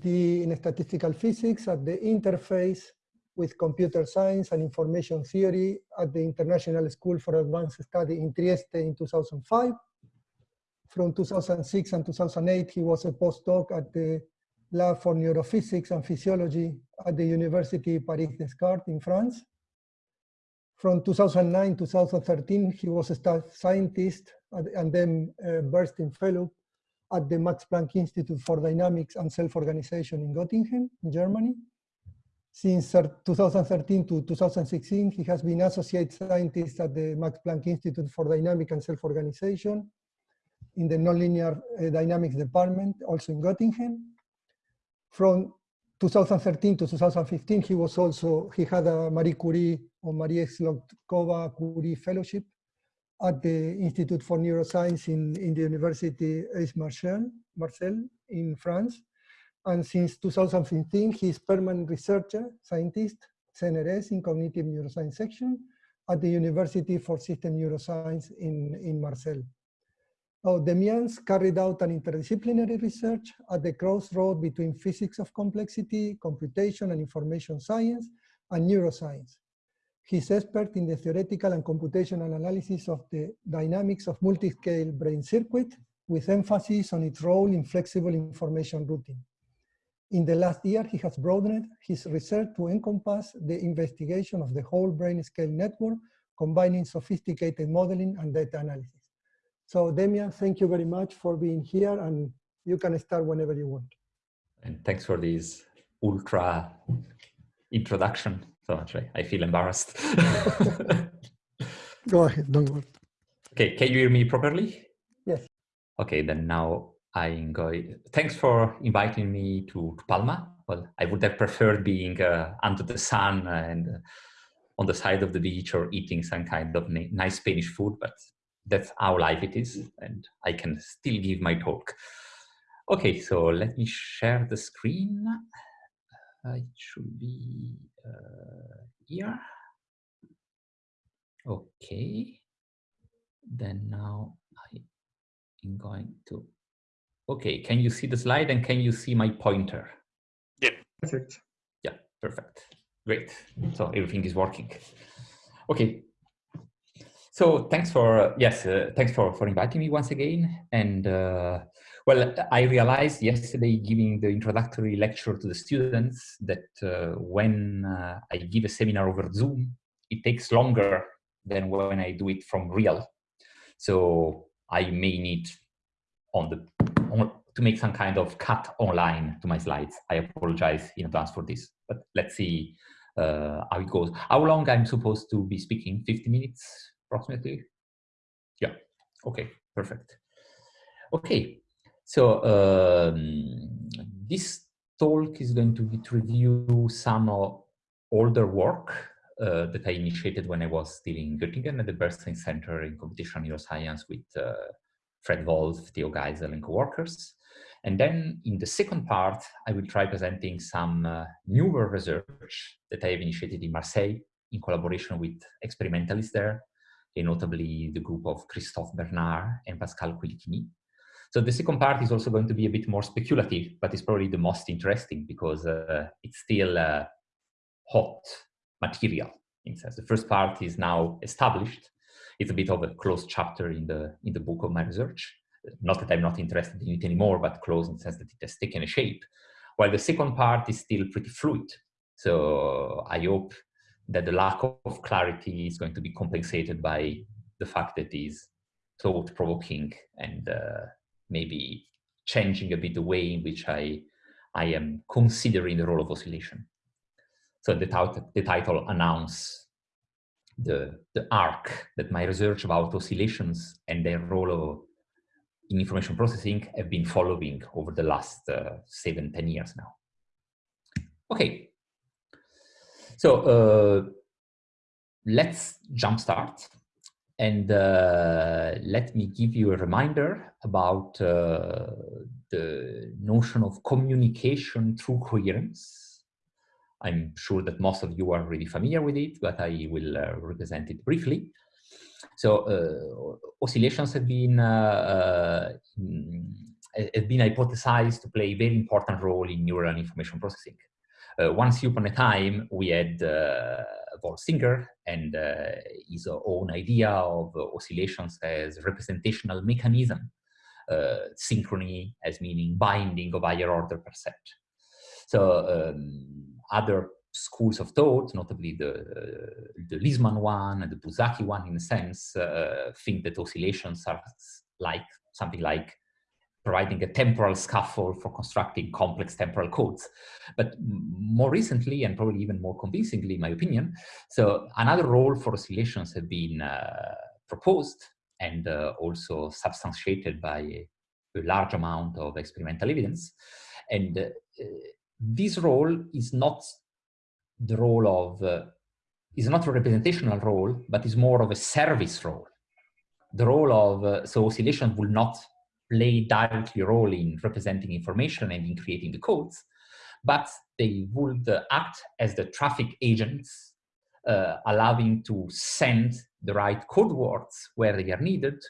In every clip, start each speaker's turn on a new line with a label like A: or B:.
A: PhD in statistical physics at the interface with computer science and information theory at the International School for Advanced Study in Trieste in 2005. From 2006 and 2008, he was a postdoc at the Lab for Neurophysics and Physiology at the University Paris-Descartes in France. From 2009 to 2013, he was a staff scientist and then uh, Bernstein Fellow at the Max Planck Institute for Dynamics and Self-Organization in Göttingen, in Germany. Since 2013 to 2016, he has been associate scientist at the Max Planck Institute for Dynamic and Self-Organization in the Nonlinear uh, Dynamics Department, also in Göttingen. From 2013 to 2015, he was also, he had a Marie Curie or Marie Skłodkova Curie Fellowship at the Institute for Neuroscience in, in the University Aix Marseille, Marseille in France. And since 2015, he is permanent researcher, scientist, CNRS in Cognitive Neuroscience section at the University for System Neuroscience in, in Marseille. Oh, Demians carried out an interdisciplinary research at the crossroad between physics of complexity, computation and information science, and neuroscience. He's expert in the theoretical and computational analysis of the dynamics of multi-scale brain circuit, with emphasis on its role in flexible information routing. In the last year, he has broadened his research to encompass the investigation of the whole brain scale network, combining sophisticated modeling and data analysis. So Demian, thank you very much for being here and you can start whenever you want.
B: And thanks for this ultra introduction so much. I, feel embarrassed.
A: Go ahead, don't worry.
B: Okay, can you hear me properly?
A: Yes.
B: Okay, then now I'm going. Thanks for inviting me to, to Palma. Well, I would have preferred being uh, under the sun and uh, on the side of the beach or eating some kind of nice Spanish food, but that's how life it is and I can still give my talk. Okay, so let me share the screen. Uh, it should be uh, here. Okay, then now I am going to, okay, can you see the slide and can you see my pointer?
C: Yeah, perfect.
B: Yeah, perfect. Great. So everything is working. Okay, so thanks for yes, uh, thanks for for inviting me once again. And uh, well, I realized yesterday, giving the introductory lecture to the students, that uh, when uh, I give a seminar over Zoom, it takes longer than when I do it from real. So I may need on the on, to make some kind of cut online to my slides. I apologize in advance for this, but let's see uh, how it goes. How long I'm supposed to be speaking? 50 minutes? approximately? Yeah, okay, perfect. Okay, so um, this talk is going to be to review some older work uh, that I initiated when I was still in Göttingen at the Bernstein Center in Computational Neuroscience with uh, Fred Wolf, Theo Geisel, and co-workers. And then in the second part, I will try presenting some uh, newer research that I have initiated in Marseille in collaboration with experimentalists there and notably the group of Christophe Bernard and Pascal Quilichini. So the second part is also going to be a bit more speculative, but it's probably the most interesting because uh, it's still uh, hot material. In sense, the first part is now established. It's a bit of a closed chapter in the in the book of my research. Not that I'm not interested in it anymore, but closed in the sense that it has taken a shape. While the second part is still pretty fluid. So I hope that the lack of clarity is going to be compensated by the fact that it is thought-provoking and uh, maybe changing a bit the way in which I, I am considering the role of oscillation. So the, the title announces the, the arc that my research about oscillations and their role in information processing have been following over the last uh, seven, ten years now. Okay, so uh, let's jumpstart and uh, let me give you a reminder about uh, the notion of communication through coherence. I'm sure that most of you are really familiar with it, but I will uh, represent it briefly. So uh, oscillations have been uh, has been hypothesized to play a very important role in neural information processing. Uh, once upon a time, we had uh, Singer and uh, his own idea of oscillations as representational mechanism, uh, synchrony as meaning binding of higher order per set. So um, other schools of thought, notably the, the Lisman one and the Buzsáki one in a sense, uh, think that oscillations are like something like providing a temporal scaffold for constructing complex temporal codes. But more recently, and probably even more convincingly, in my opinion, so another role for oscillations have been uh, proposed and uh, also substantiated by a, a, large amount of experimental evidence. And uh, this role is not the role of, uh, is not a representational role, but is more of a service role. The role of, uh, so oscillation will not play directly role in representing information and in creating the codes, but they would act as the traffic agents, uh, allowing to send the right code words where they are needed,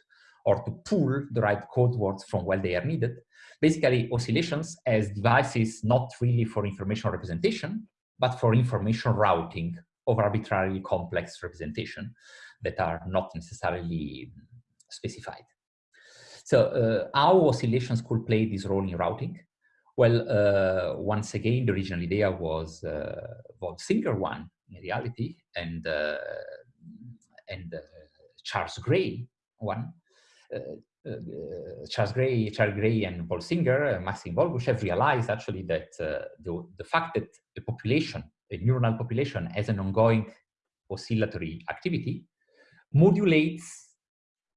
B: or to pull the right code words from where they are needed. Basically, oscillations as devices not really for information representation, but for information routing of arbitrarily complex representation that are not necessarily specified. So uh, how oscillations could play this role in routing? Well, uh, once again, the original idea was uh, Singer one in reality, and uh, and uh, Charles Gray one. Uh, Charles Gray, Charles Gray, and Boltzinger, uh, Maxim Volgushev realized actually that the the fact that the population, a neuronal population, has an ongoing oscillatory activity, modulates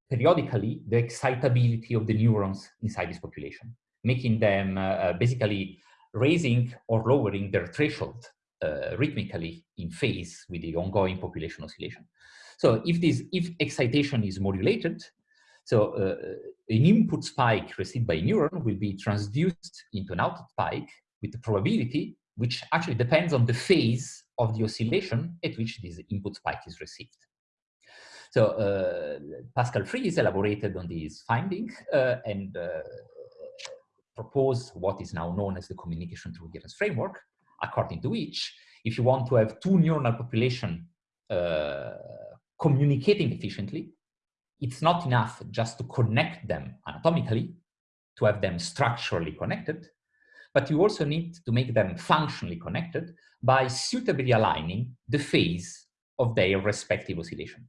B: periodically the excitability of the neurons inside this population, making them uh, uh, basically raising or lowering their threshold uh, rhythmically in phase with the ongoing population oscillation. So if this, if excitation is modulated, so uh, an input spike received by a neuron will be transduced into an output spike with the probability, which actually depends on the phase of the oscillation at which this input spike is received. So uh, Pascal Fries elaborated on these findings uh, and uh, proposed what is now known as the communication through coherence framework, according to which if you want to have two neuronal population uh, communicating efficiently, it's not enough just to connect them anatomically, to have them structurally connected, but you also need to make them functionally connected by suitably aligning the phase of their respective oscillation.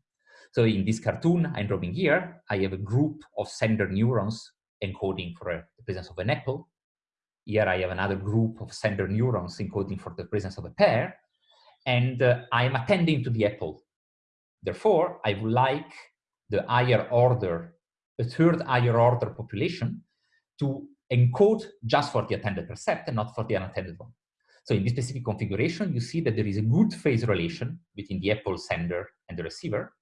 B: So in this cartoon I'm drawing here, I have a group of sender neurons encoding for a, the presence of an apple. Here I have another group of sender neurons encoding for the presence of a pear. And uh, I am attending to the apple. Therefore, I would like the higher order, the third higher order population to encode just for the attended percept and not for the unattended one. So in this specific configuration, you see that there is a good phase relation between the apple sender and the receiver.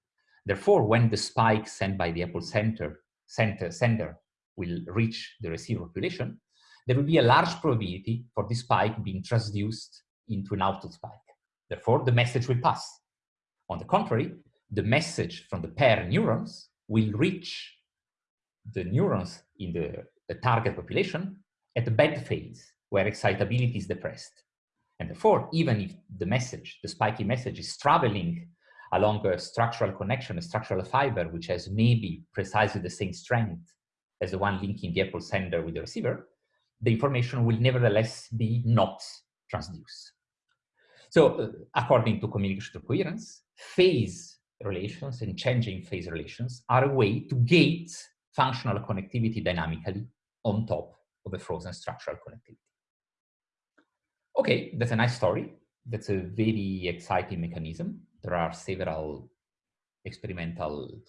B: Therefore, when the spike sent by the Apple center, center, sender will reach the receiver population, there will be a large probability for this spike being transduced into an output spike. Therefore, the message will pass. On the contrary, the message from the pair neurons will reach the neurons in the, the target population at the bad phase, where excitability is depressed. And therefore, even if the message, the spiky message is traveling along a structural connection, a structural fiber, which has maybe precisely the same strength as the one linking the Apple sender with the receiver, the information will nevertheless be not transduced. So uh, according to communication to coherence, phase relations and changing phase relations are a way to gate functional connectivity dynamically on top of a frozen structural connectivity. Okay, that's a nice story. That's a very exciting mechanism there are several experimental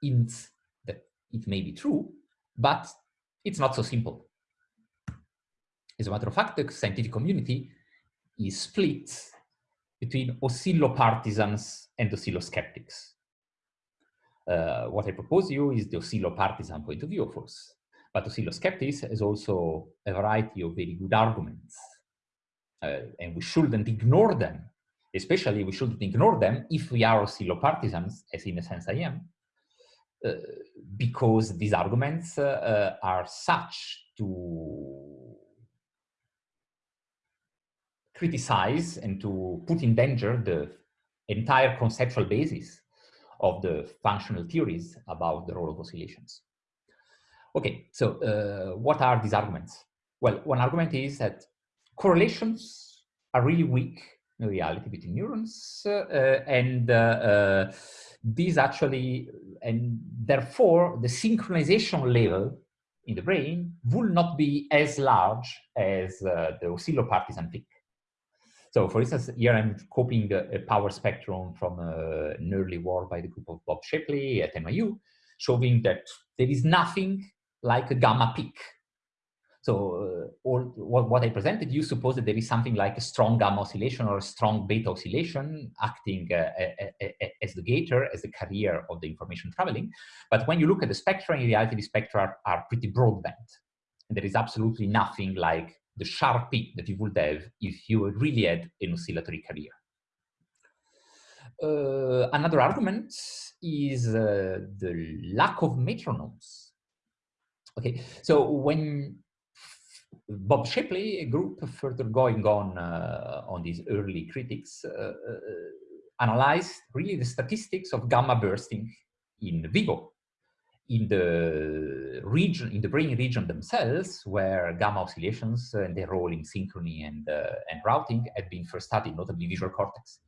B: hints that it may be true, but it's not so simple. As a matter of fact, the scientific community is split between oscillopartisans and oscilloskeptics. Uh, what I propose you is the oscillopartisan point of view, of course, but oscilloskeptics has also a variety of very good arguments, uh, and we shouldn't ignore them especially we shouldn't ignore them if we are oscillopartisans, as in a sense I am. uh, because these arguments uh, are such to criticize and to put in danger the entire conceptual basis of the functional theories about the role of oscillations. Okay, so uh, what are these arguments? Well, one argument is that correlations are really weak reality between neurons, uh, and uh, uh, these actually, and therefore the synchronization level in the brain will not be as large as uh, the oscillopartisan peak. So for instance, here I'm copying a, a power spectrum from uh, an early work by the group of Bob Shapley at NYU, showing that there is nothing like a gamma peak. So uh, all, what, I presented, you suppose that there is something like a strong gamma oscillation or a strong beta oscillation acting uh, as the gator, as the carrier of the information traveling. But when you look at the spectra, in reality, the spectra are, are pretty broadband. And there is absolutely nothing like the sharp peak that you would have if you really had an oscillatory carrier. Uh, another argument is uh, the lack of metronomes Okay, so when Bob Shapley a group, further going on uh, on these early critics, uh, uh, analyzed really the statistics of gamma bursting in vivo, in the region, in the brain region themselves, where gamma oscillations and their role in synchrony and, uh, and routing had been first studied, notably visual cortex.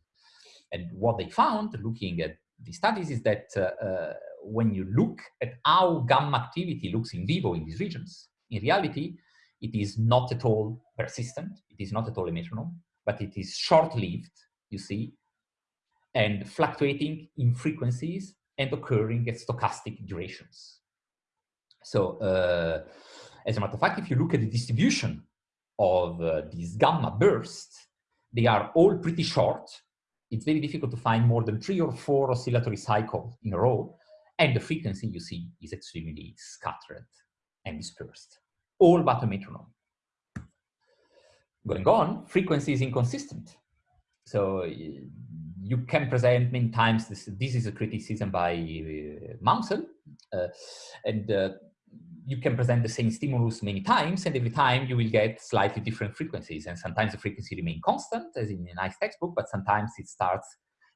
B: And what they found, looking at the studies, is that uh, when you look at how gamma activity looks in vivo in these regions, in reality, it is not at all persistent. It is not at all a metronome, but it is short-lived, you see, and fluctuating in frequencies and occurring at stochastic durations. So uh, as a matter of fact, if you look at the distribution of uh, these gamma bursts, they are all pretty short. It's very difficult to find more than three or four oscillatory cycles in a row. And the frequency you see is extremely scattered and dispersed, all but a metronome. Going on, frequency is inconsistent. So you can present many times, this, this is a criticism by uh, uh, and uh, you can present the same stimulus many times, and every time you will get slightly different frequencies. And sometimes the frequency remain constant, as in a nice textbook, but sometimes it starts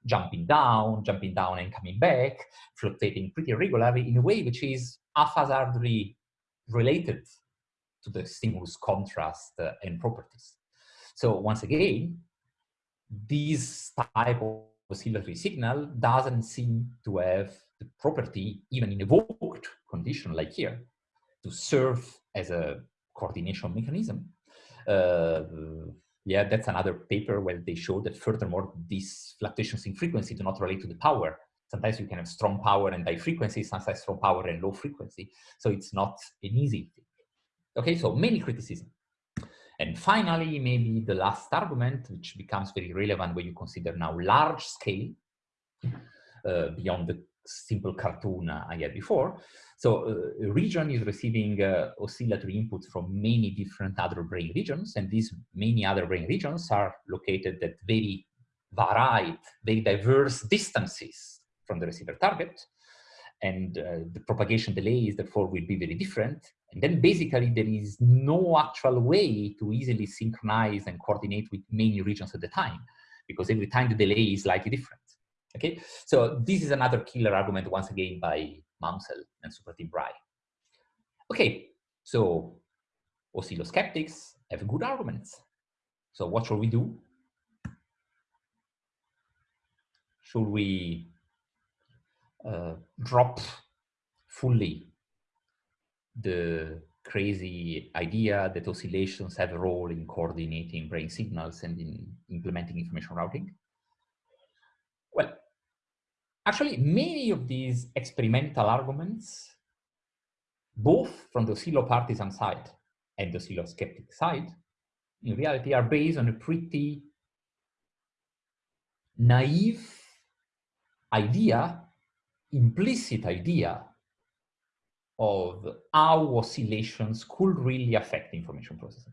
B: jumping down, jumping down and coming back, fluctuating pretty regularly in a way which is haphazardly related to the stimulus contrast uh, and properties. So once again, this type of oscillatory signal doesn't seem to have the property, even in evoked condition like here, to serve as a coordination mechanism. Uh, yeah, that's another paper where they show that furthermore, these fluctuations in frequency do not relate to the power. Sometimes you can have strong power and high frequency, sometimes strong power and low frequency. So it's not an easy thing. Okay, so many criticism. And finally, maybe the last argument, which becomes very relevant when you consider now large scale, uh, beyond the simple cartoon I had before. So uh, region is receiving uh, oscillatory input from many different other brain regions, and these many other brain regions are located at very varied, very diverse distances from the receiver target. And uh, the propagation delays, therefore, will be very different. And then basically there is no actual way to easily synchronize and coordinate with many regions at the time, because every time the delay is slightly different. Okay, so this is another killer argument once again by Maunsell and Supratim Ray. Okay, so oscillosceptics have good arguments. So what should we do? Should we uh, drop fully the crazy idea that oscillations have a role in coordinating brain signals and in implementing information routing? Well, actually, many of these experimental arguments, both from the oscillopartisan side and the oscillosceptic side, in reality are based on a pretty naive idea, implicit idea of how oscillations could really affect information processing.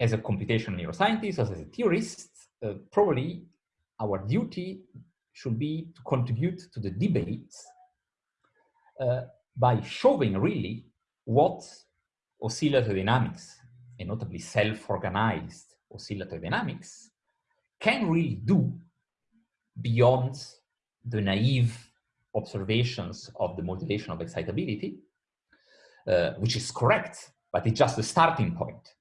B: As a computational neuroscientist, as a theorist, uh, probably our duty should be to contribute to the debate uh, by showing really what oscillatory dynamics, and notably self-organized oscillatory dynamics, can really do beyond the naive observations of the modulation of excitability, uh, which is correct, but it's just the starting point,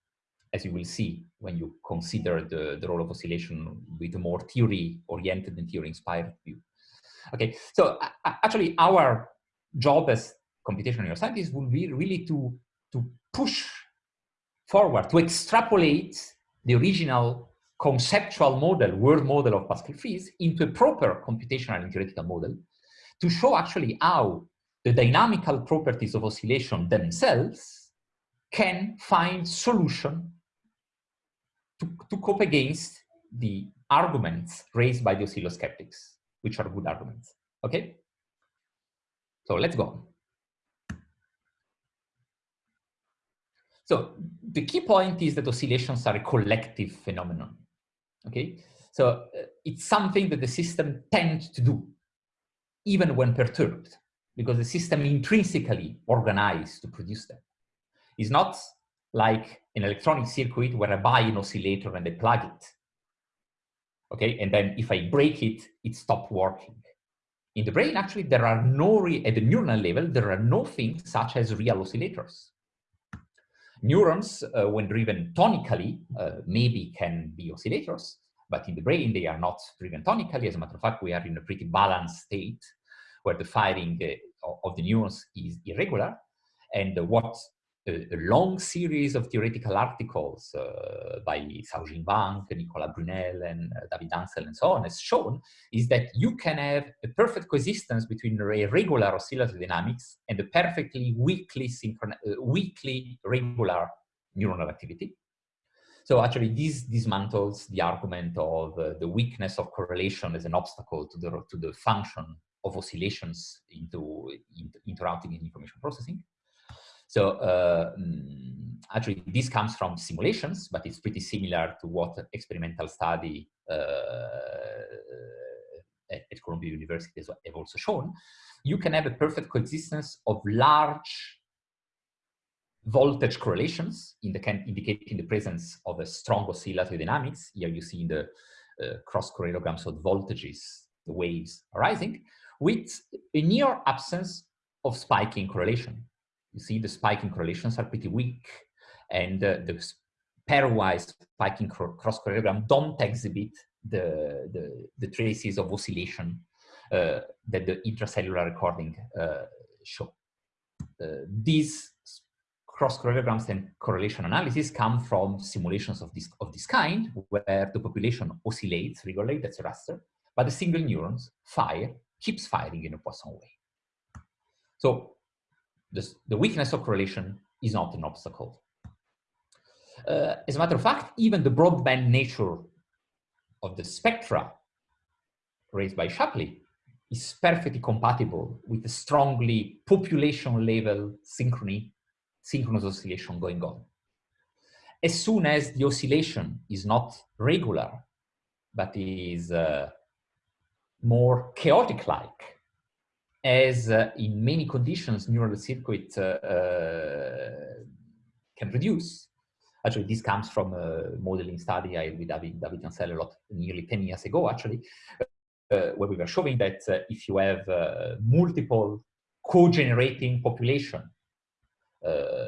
B: as you will see when you consider the, the role of oscillation with a more theory-oriented and theory-inspired view. Okay, so uh, actually our job as computational neuroscientists will be really to, to push forward, to extrapolate the original conceptual model, world model of Pascal Fries into a proper computational and theoretical model to show actually how the dynamical properties of oscillation themselves can find solution to, to cope against the arguments raised by the oscillosceptics, which are good arguments. Okay? So let's go. So the key point is that oscillations are a collective phenomenon. Okay, so uh, it's something that the system tends to do, even when perturbed, because the system intrinsically organized to produce them. It's not like an electronic circuit where I buy an oscillator and I plug it. Okay, and then if I break it, it stops working. In the brain, actually, there are no, at the neuronal level, there are no things such as real oscillators. Neurons, uh, when driven tonically, uh, maybe can be oscillators, but in the brain, they are not driven tonically. As a matter of fact, we are in a pretty balanced state where the firing uh, of the neurons is irregular. And what a, long series of theoretical articles uh, by Xiaojing Wang, Nicolas Brunel, and uh, David Hansel, and so on has shown is that you can have a perfect coexistence between regular oscillatory dynamics and a perfectly weakly, uh, weakly regular neuronal activity. So actually this dismantles the argument of uh, the weakness of correlation as an obstacle to the, to the function of oscillations into, into, and information processing. So uh, mm, actually this comes from simulations, but it's pretty similar to what experimental study uh, at, Columbia University has also shown. You can have a perfect coexistence of large voltage correlations in the can indicating the presence of a strong oscillatory dynamics. Here you see in the uh, cross correlograms of voltages, the waves arising, with a near absence of spiking correlation you see the spiking correlations are pretty weak and uh, the pairwise spiking cross correlogram don't exhibit the, the, the, traces of oscillation uh, that the intracellular recording uh, show. Uh, these cross correlograms and correlation analysis come from simulations of this, of this kind, where the population oscillates regularly, that's a raster, but the single neurons fire, keeps firing in a Poisson way. So this, the weakness of correlation is not an obstacle. Uh, as a matter of fact, even the broadband nature of the spectra raised by Shapley is perfectly compatible with the strongly population level synchrony, synchronous oscillation going on. As soon as the oscillation is not regular, but is uh, more chaotic-like, as uh, in many conditions neural circuit uh, uh, can reduce. Actually, this comes from a modeling study I with David, David Hansel a lot, nearly 10 years ago, actually, uh, where we were showing that uh, if you have multiple co-generating population Uh,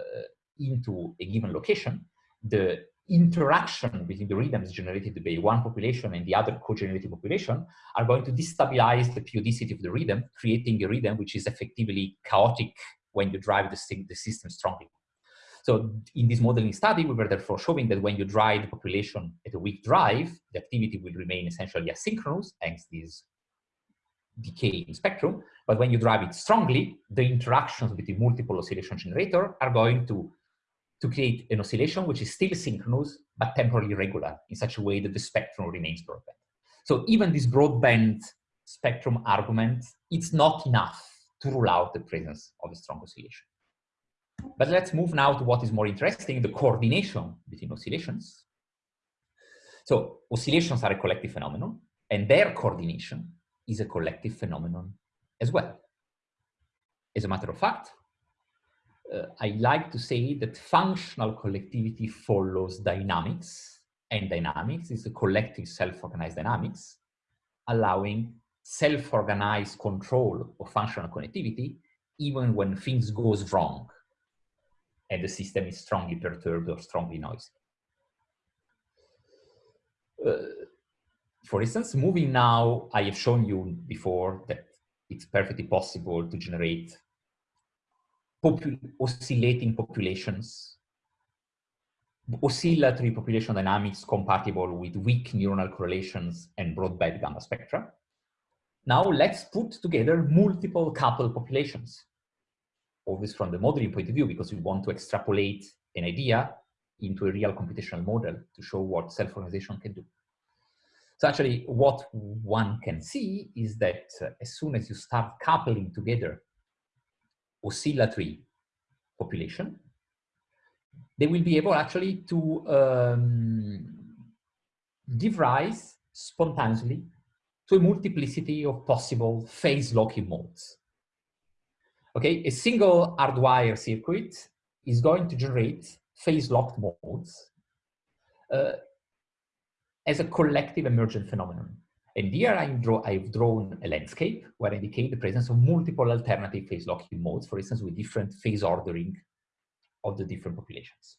B: into a given location, the interaction between the rhythms generated by one population and the other co-generated population are going to destabilize the periodicity of the rhythm, creating a rhythm which is effectively chaotic when you drive the, the system strongly. So in this modeling study, we were therefore showing that when you drive the population at a weak drive, the activity will remain essentially asynchronous, hence this decay in spectrum. But when you drive it strongly, the interactions between multiple oscillation generator are going to to create an oscillation which is still synchronous but temporally regular in such a way that the spectrum remains broadband. So even this broadband spectrum argument, it's not enough to rule out the presence of a strong oscillation. But let's move now to what is more interesting, the coordination between oscillations. So oscillations are a collective phenomenon and their coordination is a collective phenomenon as well. As a matter of fact, uh, I like to say that functional collectivity follows dynamics, and dynamics is a collective self-organized dynamics, allowing self-organized control of functional connectivity even when things goes wrong and the system is strongly perturbed or strongly noisy. Uh, for instance, moving now, I have shown you before that it's perfectly possible to generate popul oscillating populations, oscillatory population dynamics compatible with weak neuronal correlations and broadband gamma spectra. Now let's put together multiple coupled populations. Always from the modeling point of view, because we want to extrapolate an idea into a real computational model to show what self-organization can do. So actually what one can see is that uh, as soon as you start coupling together oscillatory population, they will be able actually to um, give rise spontaneously to a multiplicity of possible phase locking modes. Okay, a single hardwire circuit is going to generate phase locked modes uh, as a collective emergent phenomenon. And here I draw, I've drawn a landscape where I indicate the presence of multiple alternative phase locking modes, for instance, with different phase ordering of the different populations.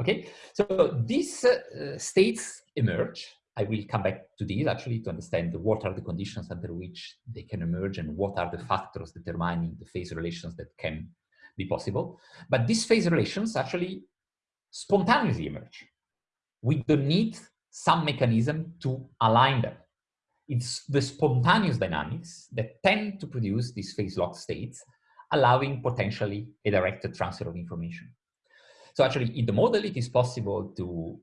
B: Okay, so these uh, states emerge. I will come back to these actually to understand what are the conditions under which they can emerge and what are the factors determining the phase relations that can be possible. But these phase relations actually spontaneously emerge. We don't need some mechanism to align them. It's the spontaneous dynamics that tend to produce these phase lock states, allowing potentially a directed transfer of information. So actually in the model, it is possible to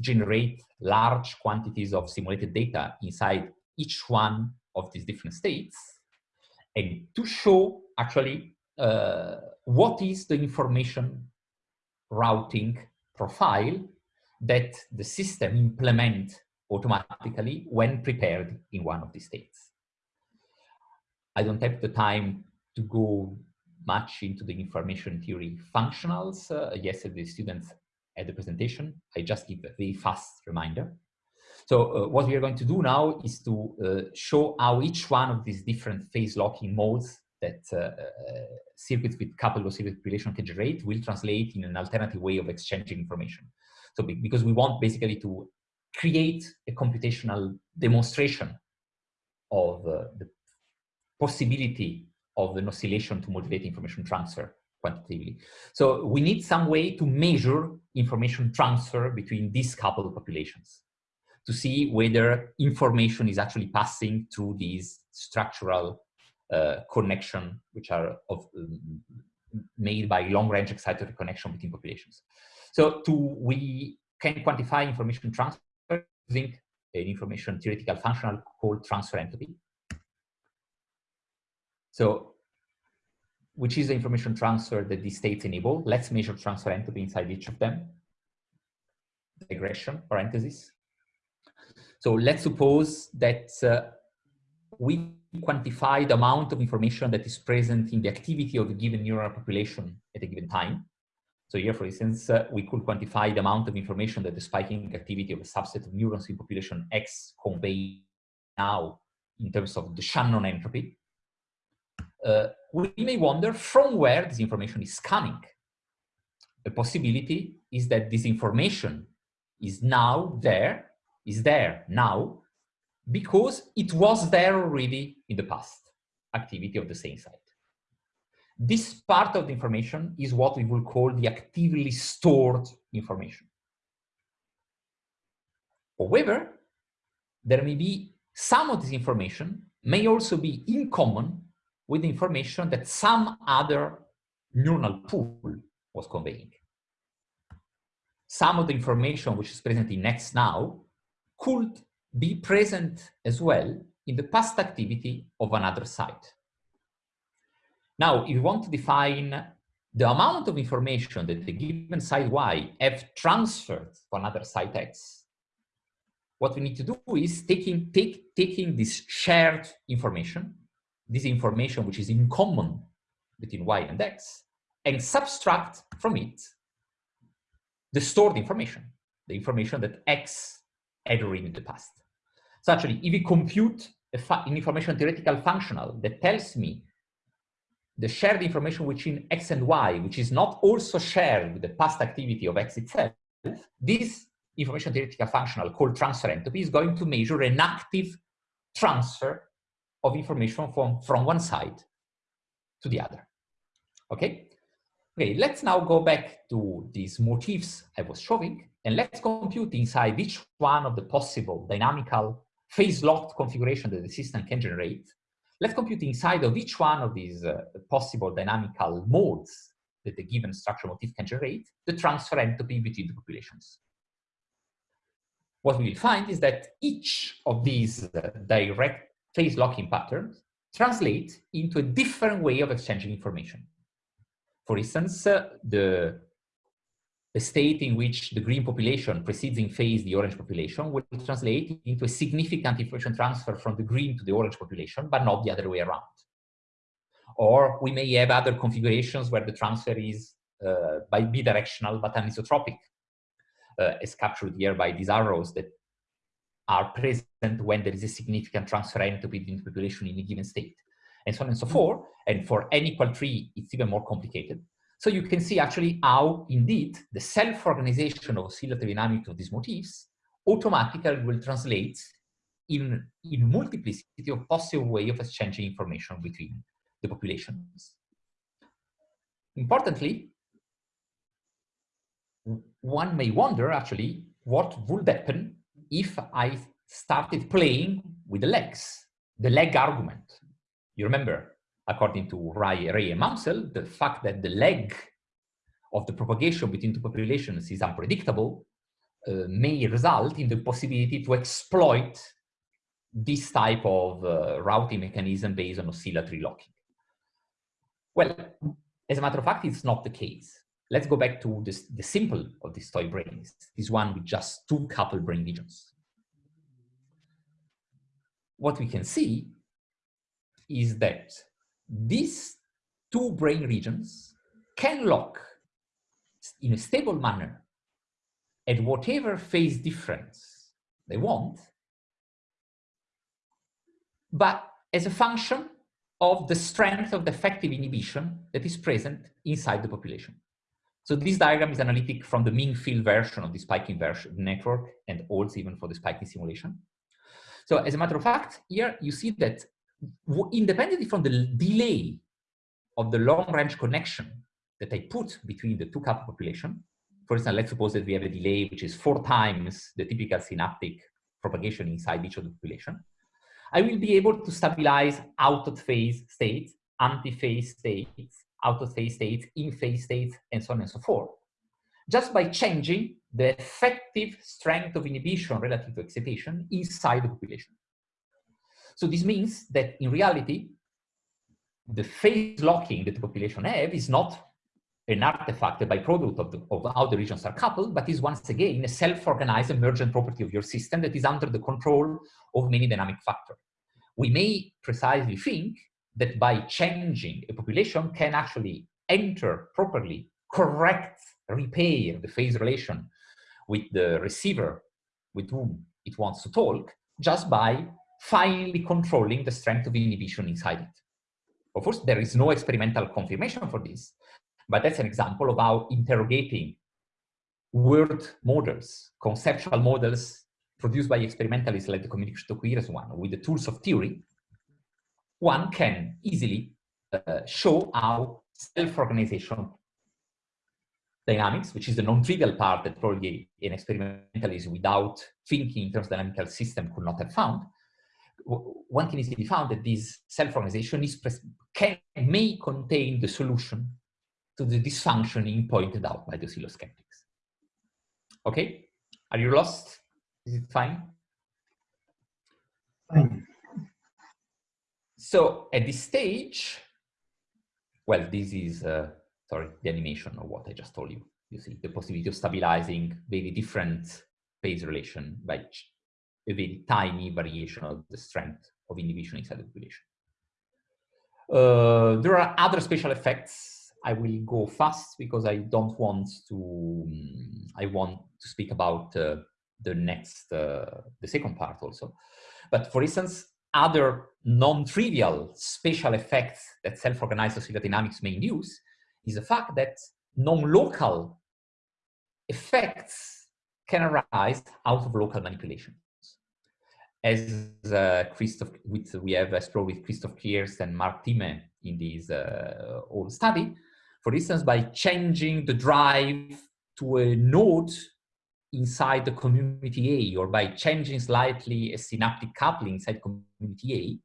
B: generate large quantities of simulated data inside each one of these different states and to show actually uh, what is the information routing profile that the system implement automatically when prepared in one of these states. I don't have the time to go much into the information theory functionals. Uh, yesterday, students at the presentation, I just give a very fast reminder. So uh, what we are going to do now is to uh, show how each one of these different phase locking modes that uh, uh, circuits with coupled oscillator population can generate will translate in an alternative way of exchanging information. So because we want basically to create a computational demonstration of uh, the possibility of an oscillation to motivate information transfer quantitatively. So we need some way to measure information transfer between these coupled populations to see whether information is actually passing through these structural uh, connection, which are of, um, made by long-range excitatory connection between populations. So to we can quantify information transfer using an information theoretical functional called transfer entropy. So, which is the information transfer that these states enable. Let's measure transfer entropy inside each of them. Digression, parenthesis. So let's suppose that uh, we quantify the amount of information that is present in the activity of a given neural population at a given time. So here, for instance, uh, we could quantify the amount of information that the spiking activity of a subset of neurons in population X convey now in terms of the Shannon entropy. Uh, we may wonder from where this information is coming. A possibility is that this information is now there, is there now, because it was there already in the past activity of the same site. This part of the information is what we will call the actively stored information. However, there may be some of this information may also be in common with the information that some other neuronal pool was conveying. Some of the information which is present in X now could be present as well in the past activity of another site. Now, if you want to define the amount of information that the given site Y have transferred to another site X, what we need to do is taking, take, taking this shared information, this information which is in common between y and x, and subtract from it the stored information, the information that x had already in the past. So actually, if we compute an information theoretical functional that tells me the shared information between x and y, which is not also shared with the past activity of x itself, this information theoretical functional called transfer entropy is going to measure an active transfer of information from, from one side to the other. Okay? Okay, let's now go back to these motifs I was showing, and let's compute inside each one of the possible dynamical phase-locked configuration that the system can generate. Let's compute inside of each one of these uh, possible dynamical modes that the given structural motif can generate, the transfer entropy between the populations. What we will find is that each of these uh, direct phase locking patterns translate into a different way of exchanging information. For instance, uh, the the state in which the green population precedes in phase the orange population will translate into a significant information transfer from the green to the orange population, but not the other way around. Or we may have other configurations where the transfer is uh, by bidirectional but anisotropic, uh, as captured here by these arrows that are present when there is a significant transfer entropy the population in a given state, and so on and so forth. And for n equal 3, it's even more complicated. So you can see actually how indeed the self-organization of oscillatory dynamics of these motifs automatically will translate in, in multiplicity of possible way of exchanging information between the populations. Importantly, one may wonder actually what would happen if I started playing with the legs, the leg argument. You remember according to Ray, Ray and Maunsell, the fact that the leg of the propagation between two populations is unpredictable uh, may result in the possibility to exploit this type of uh, routing mechanism based on oscillatory locking. Well, as a matter of fact, it's not the case. Let's go back to this, the simple of these toy brains, this one with just two coupled brain regions. What we can see is that these two brain regions can lock in a stable manner at whatever phase difference they want, but as a function of the strength of the effective inhibition that is present inside the population. So this diagram is analytic from the mean field version of the spiking version network and also even for the spiking simulation. So as a matter of fact, here you see that independently from the delay of the long range connection that I put between the two couple population, for instance, let's suppose that we have a delay which is four times the typical synaptic propagation inside each of the population. I will be able to stabilize out of phase states, anti-phase states, out of phase states, in phase states, and so on and so forth, just by changing the effective strength of inhibition relative to excitation inside the population. So this means that in reality, the phase locking that the population have is not an artifact, a byproduct of, the, of how the regions are coupled, but is once again a self-organized emergent property of your system that is under the control of many dynamic factors. We may precisely think that by changing a population can actually enter properly, correct, repair the phase relation with the receiver with whom it wants to talk, just by finally controlling the strength of inhibition inside it. Of course, there is no experimental confirmation for this, but that's an example of how interrogating word models, conceptual models produced by experimentalists like the communication to coherence one, with the tools of theory, one can easily uh, show how self-organization dynamics, which is the non-trivial part that probably an experimentalist without thinking in terms of dynamical system could not have found, one can easily found that this self-organization is can may contain the solution to the dysfunctioning pointed out by the oscilloskeptics. Okay, are you lost? Is it fine?
C: Fine.
B: So at this stage, well, this is uh, sorry the animation of what I just told you. You see the possibility of stabilizing very different phase relation by a very tiny variation of the strength of inhibition inside the population. Uh, there are other special effects. I will go fast because I don't want to, um, I want to speak about uh, the next, uh, the second part also. But for instance, other non-trivial spatial effects that self-organized oscillator dynamics may induce is the fact that non-local effects can arise out of local manipulations. As uh, Christoph, with, we have explored with Christoph Kirst and Mark Timme in this uh, old study, for instance, by changing the drive to a node inside the community A or by changing slightly a synaptic coupling inside community A,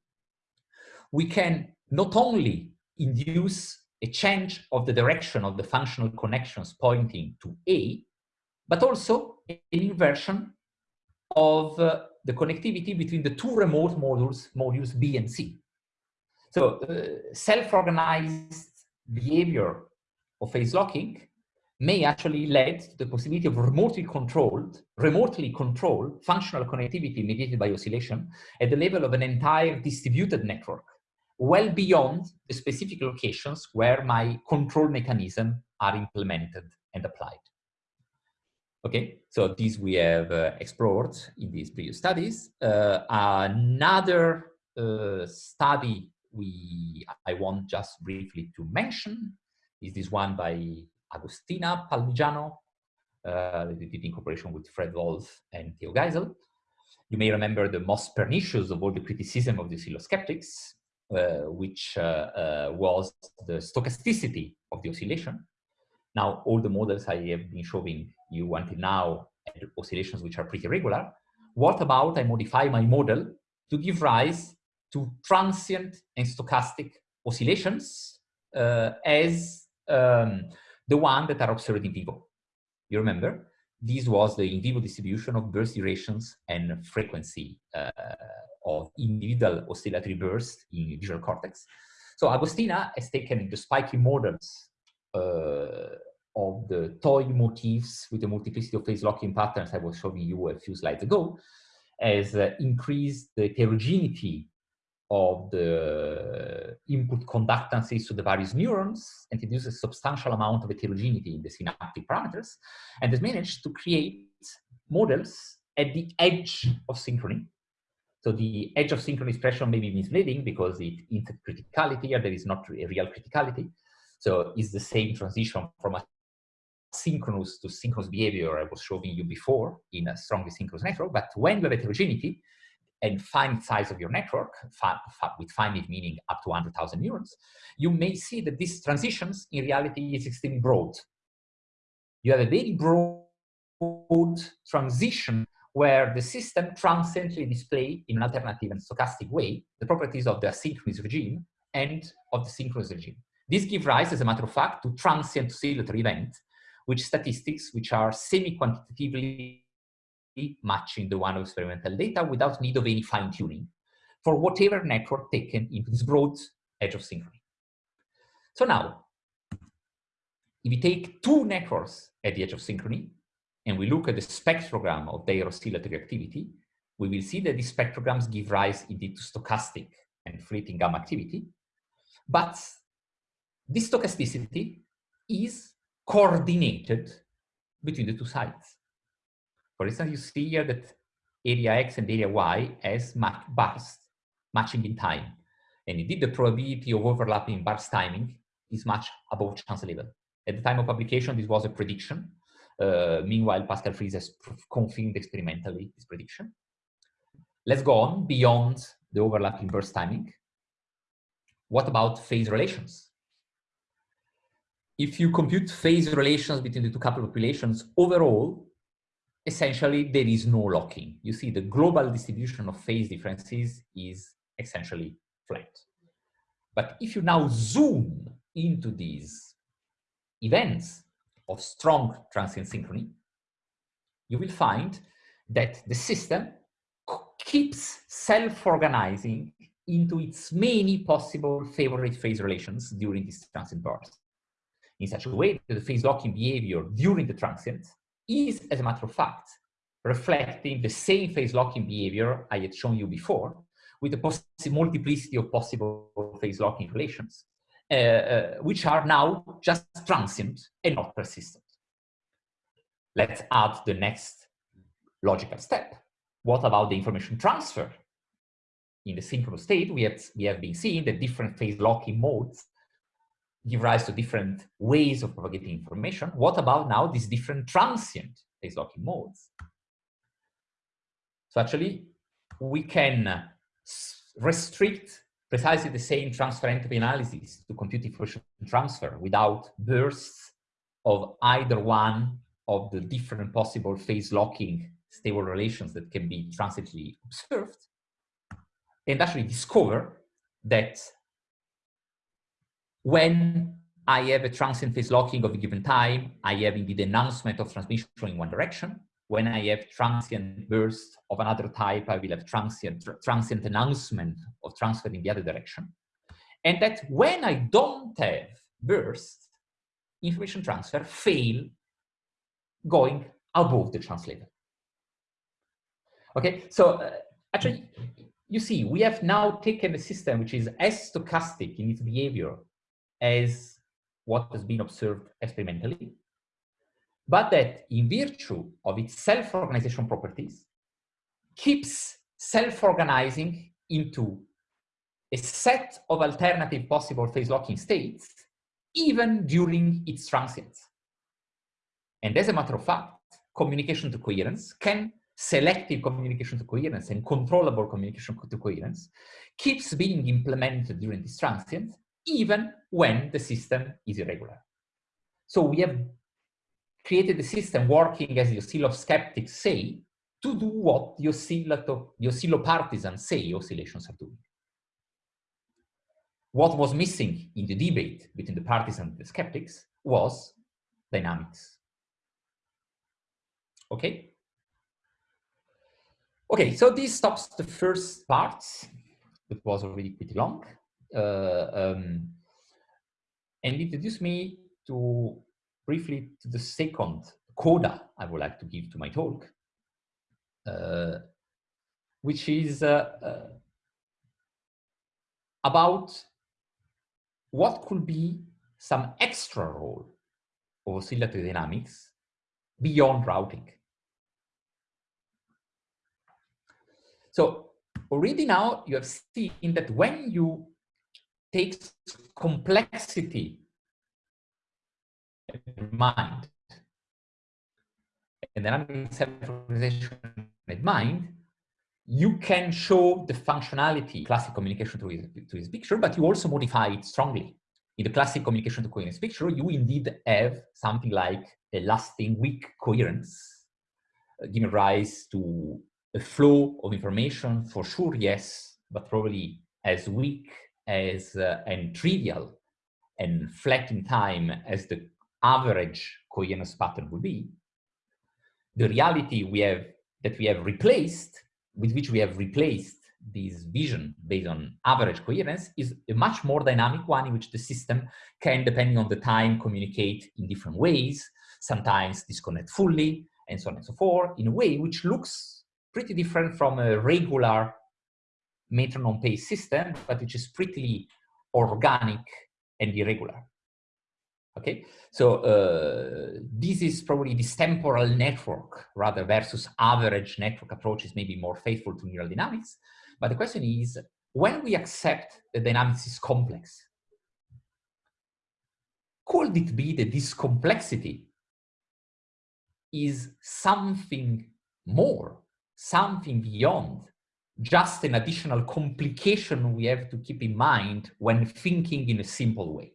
B: we can not only induce a change of the direction of the functional connections pointing to A, but also an inversion of uh, the connectivity between the two remote modules, modules B and C. So uh, self-organized behavior of phase locking may actually lead to the possibility of remotely controlled, remotely controlled functional connectivity mediated by oscillation at the level of an entire distributed network, well beyond the specific locations where my control mechanism are implemented and applied. Okay, so these we have uh, explored in these previous studies. Uh, another uh, study we I want just briefly to mention is this one by Agostina Palmigiano, uh, did in cooperation with Fred Wolf and Theo Geisel. You may remember the most pernicious of all the criticism of the oscillosceptics, uh, which uh, was the stochasticity of the oscillation. Now, all the models I have been showing you until now, oscillations which are pretty regular. What about I modify my model to give rise to transient and stochastic oscillations uh, as um, the one that are observed in vivo. You remember? This was the in vivo distribution of burst durations and frequency uh, of individual oscillatory bursts in visual cortex. So Agostina has taken the spiky models of the toy motifs with the multiplicity of phase locking patterns I was showing you a few slides ago, has uh, increased the heterogeneity of the input conductances to the various neurons and introduces a substantial amount of heterogeneity in the synaptic parameters and has managed to create models at the edge of synchrony. So the edge of synchrony expression may be misleading because it hints criticality or there is not a real criticality. So it's the same transition from a synchronous to synchronous behavior I was showing you before in a strongly synchronous network. But when you have heterogeneity, and finite size of your network, with finite meaning up to 100,000 neurons, you may see that these transitions in reality is extremely broad. You have a very broad transition where the system transiently display in an alternative and stochastic way the properties of the asynchronous regime and of the synchronous regime. This gives rise, as a matter of fact, to transient oscillatory event, which statistics which are semi-quantitatively matching the one of experimental data without need of any fine tuning for whatever network taken into this broad edge of synchrony. So now, if we take two networks at the edge of synchrony and we look at the spectrogram of their oscillatory activity, we will see that these spectrograms give rise indeed to stochastic and fleeting gamma activity. But this stochasticity is coordinated between the two sides. For instance, you see here that area X and area Y as match burst, matching in time. And indeed, the probability of overlapping bars timing is much above chance level. At the time of publication, this was a prediction. Uh, meanwhile, Pascal Fries has confirmed experimentally this prediction. Let's go on beyond the overlapping burst timing. What about phase relations? If you compute phase relations between the two couple populations, overall, essentially there is no locking. You see the global distribution of phase differences is essentially flat. But if you now zoom into these events of strong transient synchrony, you will find that the system keeps self-organizing into its many possible favorite phase relations during this transient burst in such a way that the phase locking behavior during the transient is, as a matter of fact, reflecting the same phase locking behavior I had shown you before with a multiplicity of possible phase locking relations, uh, uh, which are now just transient and not persistent. Let's add the next logical step. What about the information transfer? In the synchronous state, we have, we have been seeing that different phase locking modes give rise to different ways of propagating information. What about now these different transient phase locking modes? So actually, we can restrict precisely the same transfer entropy analysis to compute information transfer without bursts of either one of the different possible phase locking stable relations that can be transitively observed and actually discover that when I have a transient phase locking of a given time, I have indeed announcement of transmission in one direction. When I have transient bursts of another type, I will have transient, transient announcement of transfer in the other direction. And that when I don't have bursts, information transfer fail going above the translator. Okay, so uh, actually, you see, we have now taken a system which is as stochastic in its behavior as what has been observed experimentally, but that in virtue of its self-organization properties, keeps self-organizing into a set of alternative possible phase locking states, even during its transience. And as a matter of fact, communication to coherence can selective communication to coherence and controllable communication to coherence keeps being implemented during this transient even when the system is irregular. So we have created a system working as the oscillosceptics say to do what the, oscillato, the oscillopartisans say oscillations are doing. What was missing in the debate between the partisans and the skeptics was dynamics. Okay? Okay, so this stops the first part. It was already pretty long. Uh, um, and introduce me to briefly to the second coda I would like to give to my talk, uh, which is uh, about what could be some extra role of oscillatory dynamics beyond routing. So already now you have seen that when you takes complexity in mind and then I'm self-organization in mind, you can show the functionality classic communication to his, to his picture, but you also modify it strongly. In the classic communication to coherence picture, you indeed have something like a lasting weak coherence, uh, giving rise to a flow of information for sure, yes, but probably as weak as uh, and trivial and flat in time as the average coherence pattern would be, the reality we have that we have replaced, with which we have replaced this vision based on average coherence is a much more dynamic one in which the system can, depending on the time, communicate in different ways, sometimes disconnect fully, and so on and so forth, in a way which looks pretty different from a regular metronome pace system, but which is pretty organic and irregular. Okay, so uh, this is probably this temporal network rather versus average network approaches maybe more faithful to neural dynamics. But the question is, when we accept the dynamics is complex, could it be that this complexity is something more, something beyond just an additional complication we have to keep in mind when thinking in a simple way.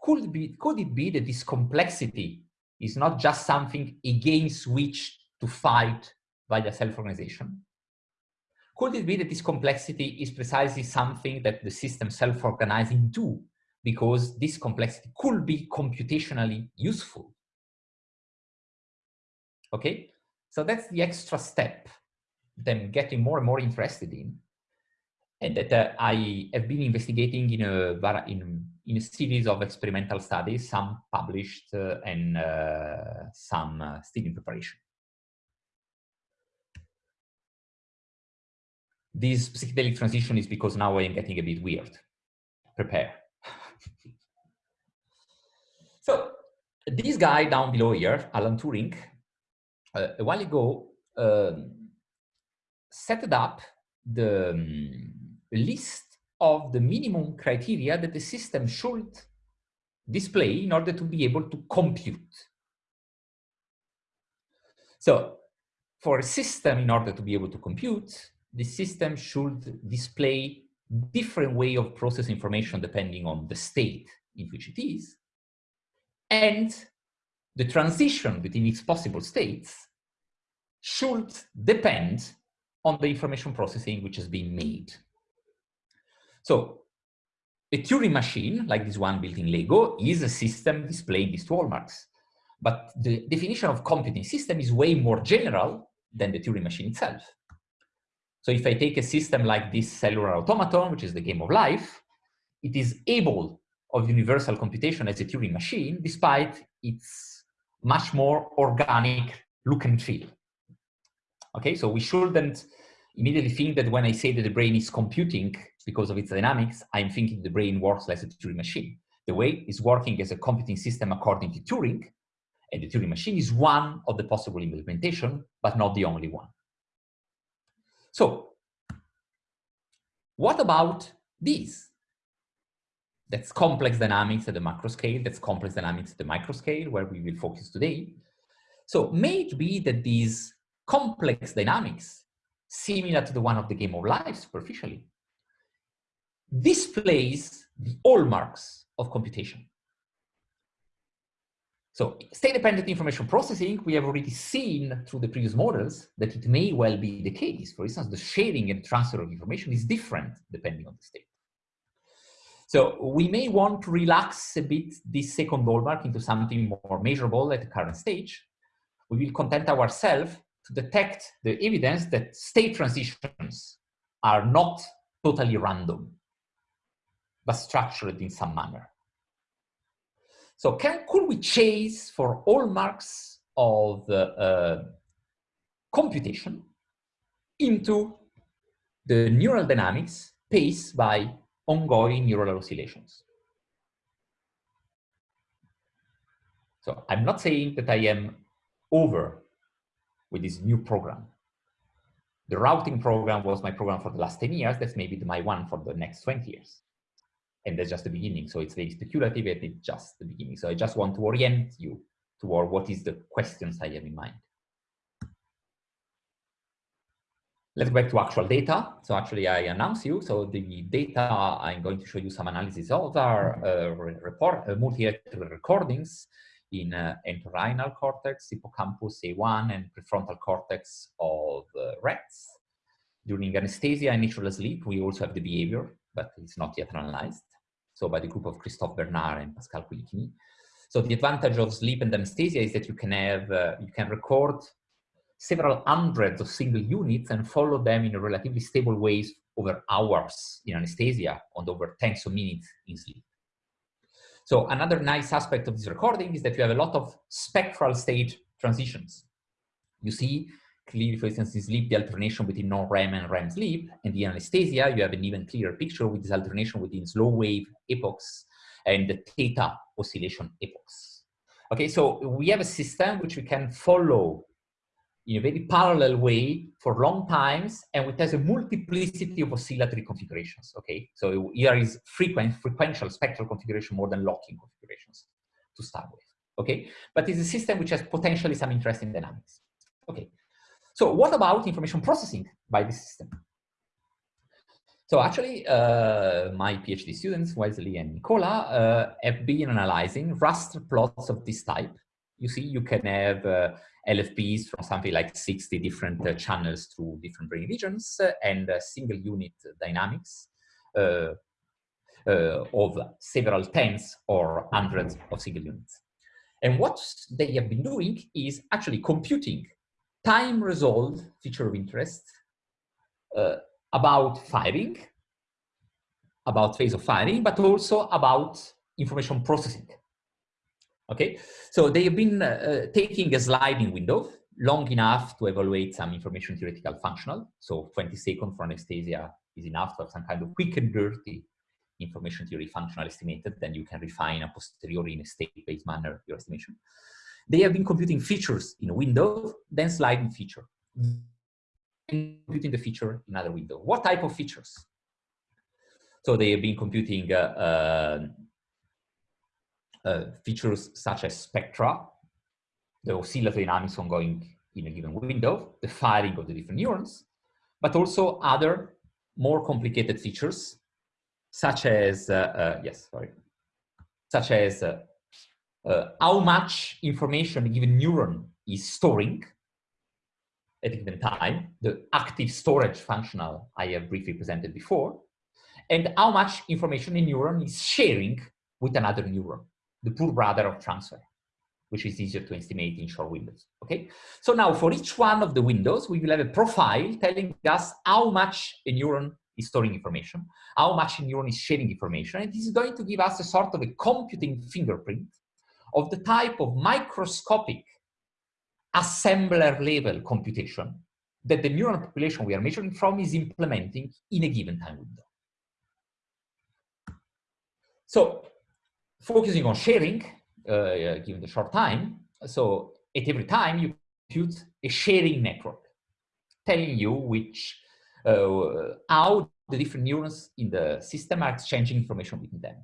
B: Could be, could it be that this complexity is not just something against which to fight via self-organization? Could it be that this complexity is precisely something that the system self-organizing do because this complexity could be computationally useful? Okay, so that's the extra step I'm getting more and more interested in, and that uh, I have been investigating in a in in a series of experimental studies, some published uh, and uh, some uh, still in preparation. This psychedelic transition is because now I am getting a bit weird. Prepare. so this guy down below here, Alan Turing, uh, a while ago, um, set up the um, list of the minimum criteria that the system should display in order to be able to compute. So for a system, in order to be able to compute, the system should display different way of process information depending on the state in which it is. And the transition between its possible states should depend on the information processing which has been made. So a Turing machine, like this one built in Lego, is a system displaying these two hallmarks. But the definition of computing system is way more general than the Turing machine itself. So if I take a system like this cellular automaton, which is the game of life, it is able of universal computation as a Turing machine, despite its much more organic look and feel. Okay, so we shouldn't immediately think that when I say that the brain is computing because of its dynamics, I'm thinking the brain works like a Turing machine. The way it's working as a computing system according to Turing, and the Turing machine is one of the possible implementation, but not the only one. So what about these? That's complex dynamics at the macro scale, that's complex dynamics at the micro scale, where we will focus today. So may it be that these complex dynamics, similar to the one of the game of life superficially, displays the hallmarks of computation. So state-dependent information processing, we have already seen through the previous models that it may well be the case. For instance, the sharing and transfer of information is different depending on the state. So we may want to relax a bit this second hallmark into something more measurable at the current stage. We will content ourselves to detect the evidence that state transitions are not totally random, but structured in some manner. So can, could we chase for all marks of uh, computation into the neural dynamics paced by ongoing neural oscillations? So I'm not saying that I am over with this new program. The routing program was my program for the last 10 years. That's maybe my one for the next 20 years and that's just the beginning. So it's very speculative and it's just the beginning. So I just want to orient you toward what is the questions I have in mind. Let's go back to actual data. So actually I announce you. So the data I'm going to show you some analysis of are uh, report, uh, multi-electrical recordings in uh, entorhinal cortex, hippocampus A1, and prefrontal cortex of uh, rats. During anesthesia and natural sleep, we also have the behavior, but it's not yet analyzed so by the group of Christophe Bernard and Pascal Quilichini. So the advantage of sleep and anesthesia is that you can have, uh, you can record several hundreds of single units and follow them in a relatively stable ways over hours in anesthesia and over tens of minutes in sleep. So another nice aspect of this recording is that you have a lot of spectral state transitions. You see clearly, for instance, in sleep, the alternation between non-REM and REM sleep, and the anesthesia, you have an even clearer picture with this alternation between slow wave epochs and the theta oscillation epochs. Okay, so we have a system which we can follow in a very parallel way for long times, and it has a multiplicity of oscillatory configurations. Okay, so here is frequent, frequential spectral configuration more than locking configurations to start with. Okay, but it's a system which has potentially some interesting dynamics. Okay, so what about information processing by the system? So actually, uh, my PhD students, Wesley and Nicola, uh, have been analyzing raster plots of this type. You see, you can have uh, LFPs from something like 60 different uh, channels through different brain regions uh, and single unit dynamics uh, of several tens or hundreds of single units. And what they have been doing is actually computing time resolved feature of interest uh, about firing, about phase of firing, but also about information processing. Okay, so they have been uh, taking a sliding window. long enough to evaluate some information theoretical functional. So 20 seconds for anesthesia is enough to have some kind of quick and dirty information theory functional estimated, then you can refine a posteriori in a state-based manner your estimation. They have been computing features in a window, then sliding feature. Computing the feature in another window. What type of features? So they have been computing uh, uh, uh, features such as spectra, the oscillatory dynamics ongoing in a given window, the firing of the different neurons, but also other more complicated features such as, uh, uh, yes, sorry, such as uh, uh, how much information a given neuron is storing at a given time, the active storage functional I have briefly presented before, and how much information a neuron is sharing with another neuron, the poor brother of transfer, which is easier to estimate in short windows, okay? So now for each one of the windows, we will have a profile telling us how much a neuron is storing information, how much a neuron is sharing information, and this is going to give us a sort of a computing fingerprint of the type of microscopic assembler level computation that the neural population we are measuring from is implementing in a given time window. So focusing on sharing, uh, given the short time, so at every time you compute a sharing network, telling you which, uh, how the different neurons in the system are exchanging information between them.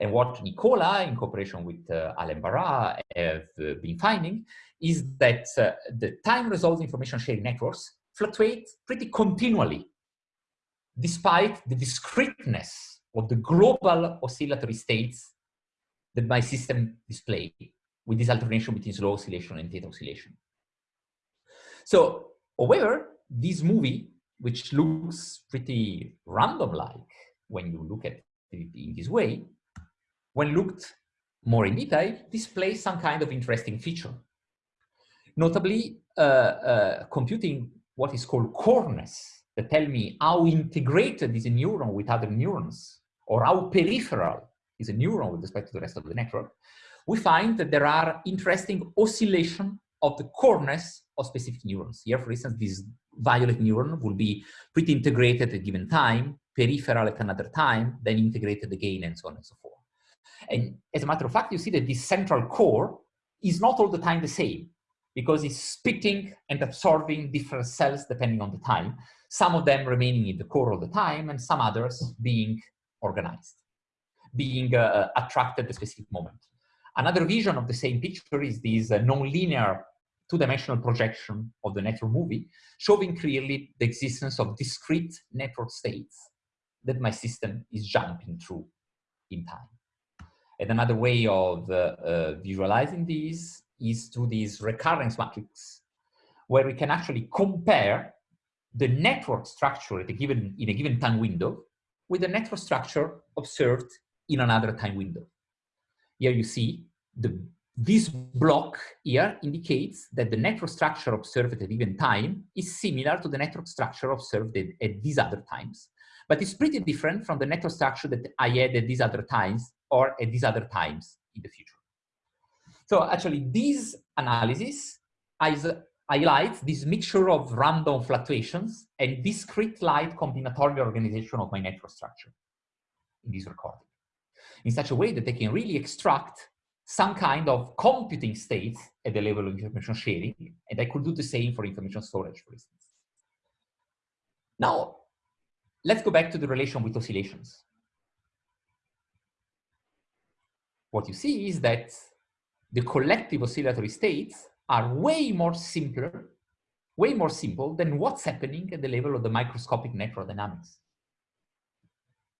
B: And what Nicola, in cooperation with uh, Alain Barrat, have uh, been finding is that uh, the time-resolved information sharing networks fluctuate pretty continually, despite the discreteness of the global oscillatory states that my system display with this alternation between slow oscillation and theta oscillation. So, however, this movie, which looks pretty random-like when you look at it in this way, when looked more in detail, displays some kind of interesting feature. Notably, uh, uh, computing what is called coreness that tell me how integrated is a neuron with other neurons or how peripheral is a neuron with respect to the rest of the network, we find that there are interesting oscillation of the coreness of specific neurons. Here, for instance, this violet neuron will be pretty integrated at a given time, peripheral at another time, then integrated again, and so on and so forth. And as a matter of fact, you see that this central core is not all the time the same because it's splitting and absorbing different cells depending on the time, some of them remaining in the core all the time and some others being organized, being uh, attracted at a specific moment. Another vision of the same picture is this uh, nonlinear two-dimensional projection of the network movie, showing clearly the existence of discrete network states that my system is jumping through in time. And another way of uh, uh, visualizing these is through these recurrence matrix, where we can actually compare the network structure at a given, in a given time window with the network structure observed in another time window. Here you see the, this block here indicates that the network structure observed at a given time is similar to the network structure observed at, at these other times. But it's pretty different from the network structure that I had at these other times or at these other times in the future. So actually this analysis highlights this mixture of random fluctuations and discrete light combinatorial organization of my network structure in this recording in such a way that they can really extract some kind of computing state at the level of information sharing, and I could do the same for information storage, for instance. Now, let's go back to the relation with oscillations. what you see is that the collective oscillatory states are way more simpler, way more simple than what's happening at the level of the microscopic network dynamics.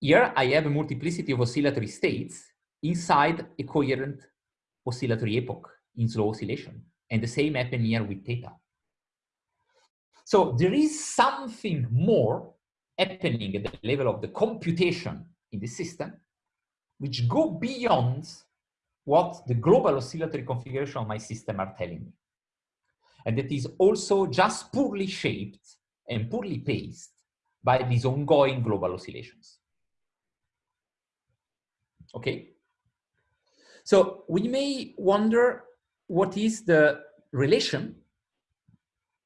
B: Here I have a multiplicity of oscillatory states inside a coherent oscillatory epoch in slow oscillation. And the same happen here with theta. So there is something more happening at the level of the computation in the system which go beyond what the global oscillatory configuration of my system are telling me. And that is also just poorly shaped and poorly paced by these ongoing global oscillations. Okay? So we may wonder what is the relation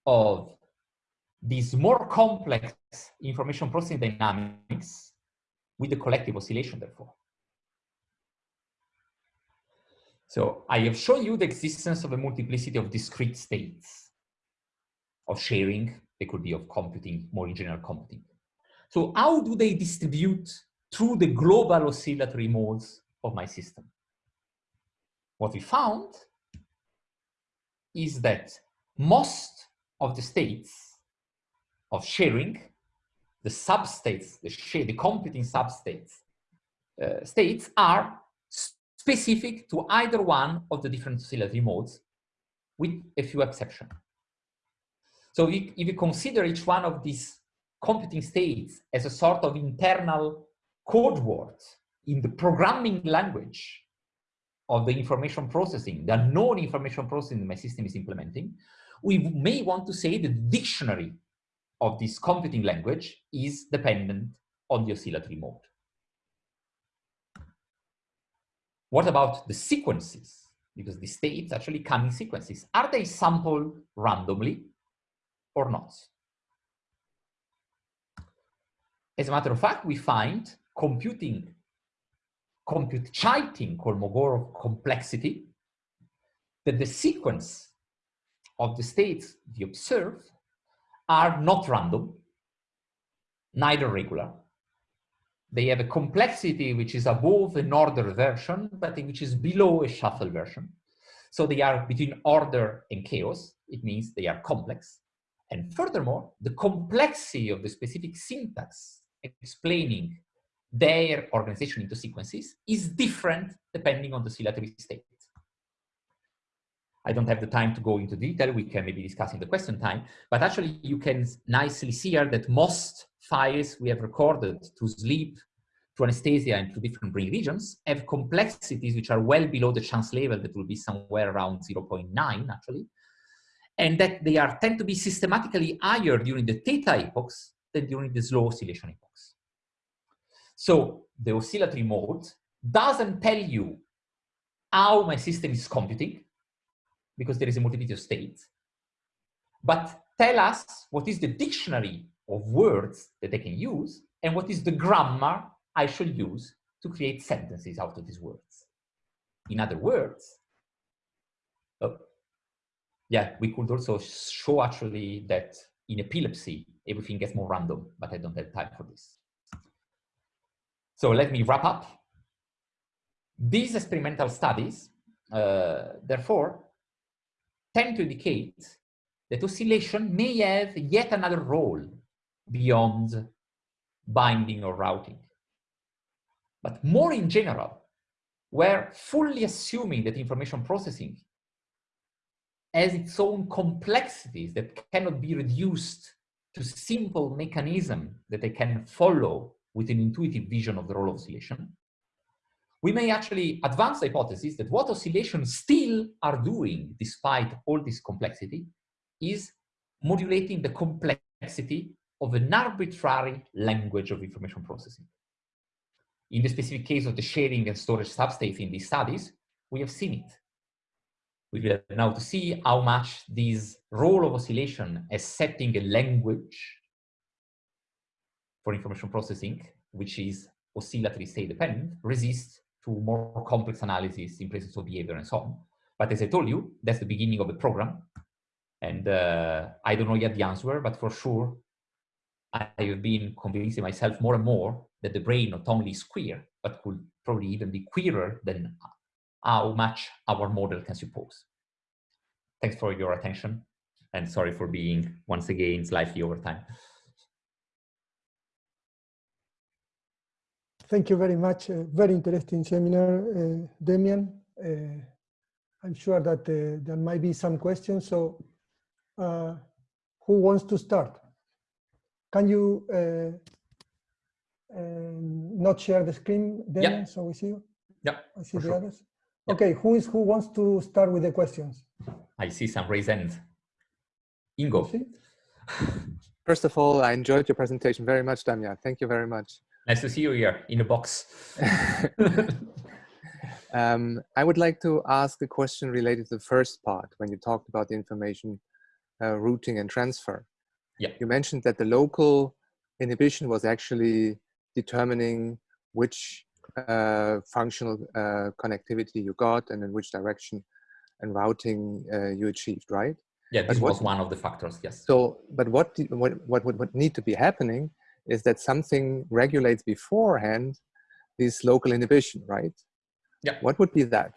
B: of these more complex information processing dynamics with the collective oscillation, therefore. So I have shown you the existence of a multiplicity of discrete states of sharing. They could be of computing, more in general computing. So how do they distribute through the global oscillatory modes of my system? What we found is that most of the states of sharing, the substates, the share, the computing substates, uh, states are specific to either one of the different oscillatory modes with a few exceptions. So if, if you consider each one of these computing states as a sort of internal code word in the programming language of the information processing, the known information processing my system is implementing, we may want to say the dictionary of this computing language is dependent on the oscillatory mode. What about the sequences? Because the states actually come in sequences. Are they sampled randomly or not? As a matter of fact, we find computing, compute cheating Kolmogorov complexity, that the sequence of the states we observe are not random, neither regular. They have a complexity which is above an order version, but which is below a shuffle version. So they are between order and chaos. It means they are complex. And furthermore, the complexity of the specific syntax explaining their organization into sequences is different depending on the oscillatory state. I don't have the time to go into detail. We can maybe discuss in the question time, but actually you can nicely see here that most files we have recorded to sleep, to anesthesia and to different brain regions have complexities which are well below the chance level that will be somewhere around 0.9 actually. And that they are tend to be systematically higher during the theta epochs than during the slow oscillation epochs. So the oscillatory mode doesn't tell you how my system is computing because there is a multiplicity of states, but tell us what is the dictionary of words that I can use and what is the grammar I should use to create sentences out of these words. In other words, oh, yeah, we could also show actually that in epilepsy, everything gets more random, but I don't have time for this. So let me wrap up. These experimental studies, uh, therefore, tend to indicate that oscillation may have yet another role beyond binding or routing. But more in general, we're fully assuming that information processing has its own complexities that cannot be reduced to simple mechanism that they can follow with an intuitive vision of the role of oscillation, we may actually advance the hypothesis that what oscillations still are doing, despite all this complexity, is modulating the complexity of an arbitrary language of information processing. In the specific case of the sharing and storage substates in these studies, we have seen it. We will now to see how much this role of oscillation as setting a language for information processing, which is oscillatory state dependent, resists to more complex analysis in presence of behavior and so on. But as I told you, that's the beginning of the program. And uh, I don't know yet the answer, but for sure, I have been convincing myself more and more that the brain not only is queer, but could probably even be queerer than how much our model can suppose. Thanks for your attention and sorry for being once again slightly over time.
A: Thank you very much. Uh, very interesting seminar, uh, Demian. Uh, I'm sure that uh, there might be some questions. So uh, who wants to start? Can you uh, um, not share the screen, Demian, yeah. so we see you?
B: Yeah,
A: I see the sure. others. Yeah. Okay, who is who wants to start with the questions?
B: I see some raised hand. Ingo.
D: First of all, I enjoyed your presentation very much, Demian. Thank you very much.
B: Nice to see you here in the box.
D: um, I would like to ask a question related to the first part when you talked about the information uh, routing and transfer.
B: Yeah.
D: You mentioned that the local inhibition was actually determining which uh, functional uh, connectivity you got and in which direction and routing uh, you achieved, right?
B: Yeah, this
D: what-
B: was one of the factors, yes.
D: So, but what, what, what would would need to be happening is that something regulates beforehand this local inhibition, right?
B: Yeah.
D: What would be that?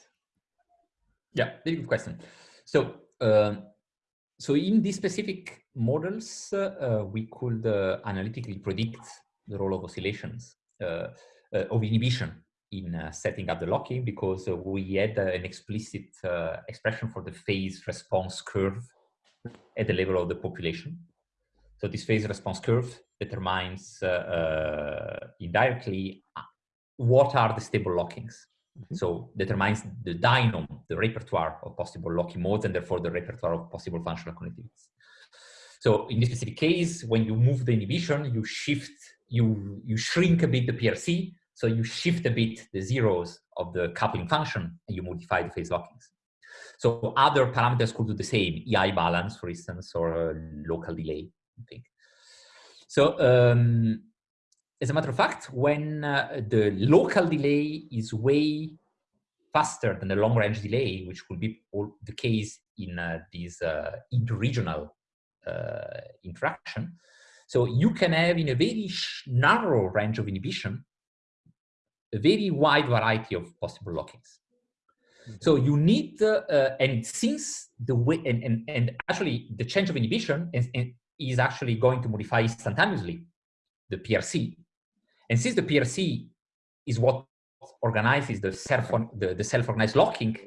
B: Yeah, very good question. So, um, so in these specific models, uh, uh, we could uh, analytically predict the role of oscillations uh, uh, of inhibition in uh, setting up the locking because uh, we had uh, an explicit uh, expression for the phase response curve at the level of the population. So this phase response curve determines uh, uh, indirectly uh, what are the stable lockings. So determines the dynamo, the repertoire of possible locking modes, and therefore the repertoire of possible functional connectivities. So in this specific case, when you move the inhibition, you shift, you, you shrink a bit the PRC, so you shift a bit the zeros of the coupling function, and you modify the phase lockings. So other parameters could do the same, EI balance, for instance, or local delay, I think. So um, as a matter of fact, when uh, the local delay is way faster than the long range delay, which will be all the case in uh, these uh, interregional uh, interaction, so you can have in a very narrow range of inhibition a very wide variety of possible lockings. So you need, uh, and since the way, and, and, and actually the change of inhibition is, is actually going to modify instantaneously the PRC. And since the PRC is what organizes the self the, the self-organized locking,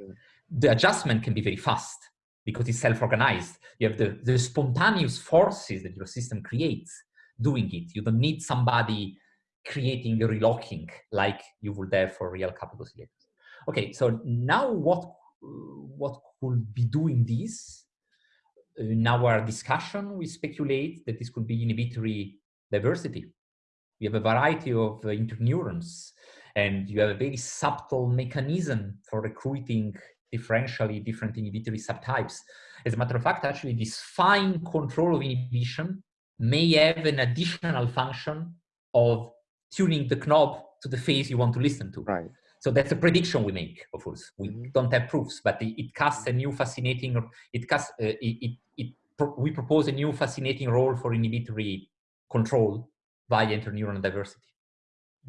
B: the adjustment can be very fast because it's self-organized. You have the, the spontaneous forces that your system creates doing it. You don't need somebody creating the relocking like you would have for real coupled oscillators. Okay, so now what what could be doing this? In our discussion, we speculate that this could be inhibitory diversity. We have a variety of uh, interneurons, and you have a very subtle mechanism for recruiting differentially different inhibitory subtypes. As a matter of fact, actually, this fine control of inhibition may have an additional function of tuning the knob to the phase you want to listen to.
D: Right.
B: So that's a prediction we make, of course. We
D: Mhm.
B: don't have proofs, but it, it casts a new fascinating, it casts, uh, it, it, it pro- we propose a new fascinating role for inhibitory control via interneuron diversity.